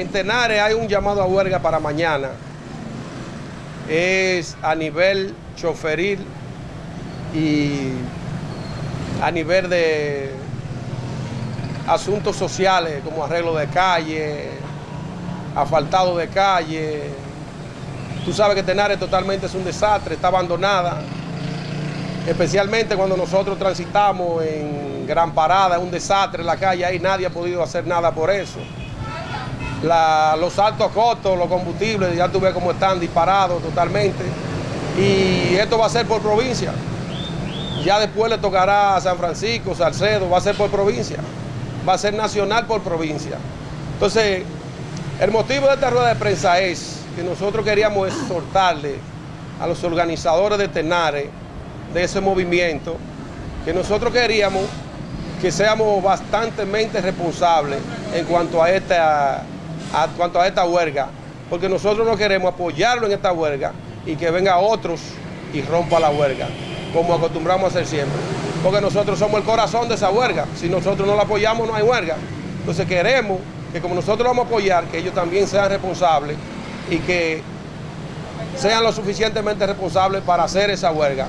en Tenares hay un llamado a huelga para mañana. Es a nivel choferil y a nivel de asuntos sociales como arreglo de calle, asfaltado de calle. Tú sabes que Tenares totalmente es un desastre, está abandonada, especialmente cuando nosotros transitamos en Gran Parada, es un desastre en la calle, ahí nadie ha podido hacer nada por eso. Los altos costos, los combustibles, ya tú ves cómo están disparados totalmente. Y esto va a ser por provincia. Ya después le tocará a San Francisco, Salcedo, va a ser por provincia. Va a ser nacional por provincia. Entonces, el motivo de esta rueda de prensa es que nosotros queríamos exhortarle a los organizadores de Tenares, de ese movimiento, que nosotros queríamos que seamos bastante responsables en cuanto a esta, a, cuanto a esta huelga, porque nosotros no queremos apoyarlo en esta huelga y que venga otros y rompa la huelga como acostumbramos a hacer siempre. Porque nosotros somos el corazón de esa huelga. Si nosotros no la apoyamos, no hay huelga. Entonces queremos que como nosotros vamos a apoyar, que ellos también sean responsables y que sean lo suficientemente responsables para hacer esa huelga.